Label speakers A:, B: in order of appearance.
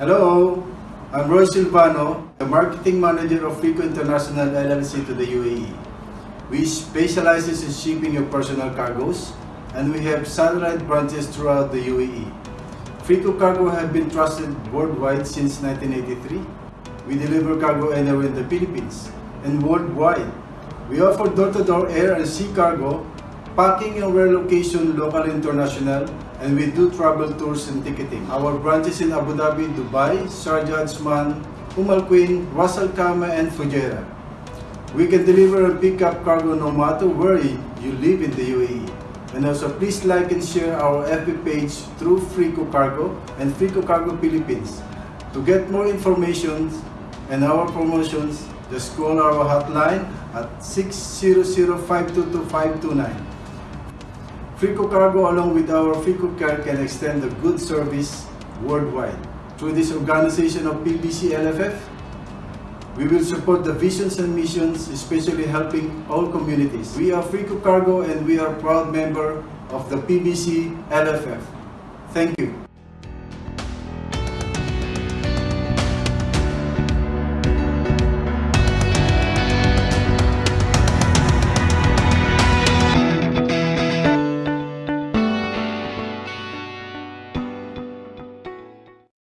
A: Hello, I'm Roy Silvano, the marketing manager of Frico International LLC to the UAE. We specializes in shipping your personal cargoes and we have satellite branches throughout the UAE. Frico Cargo have been trusted worldwide since 1983. We deliver cargo anywhere in the Philippines and worldwide. We offer door-to-door air and sea cargo, packing and relocation local international, and we do travel tours and ticketing. Our branches in Abu Dhabi, Dubai, Sharjah, Ajman, Umm Al Quwain, Ras Al Khaimah, and Fujairah. We can deliver and pick up cargo no matter where you live in the UAE. And also please like and share our FB page through Frico Cargo and Frico Cargo Philippines. To get more information and our promotions, just call our hotline at 600-522-529. Frico Cargo along with our Frico Care can extend a good service worldwide. Through this organization of PBC LFF, we will support the visions and missions, especially helping all communities. We are Frico Cargo and we are proud member of the PBC LFF. Thank you.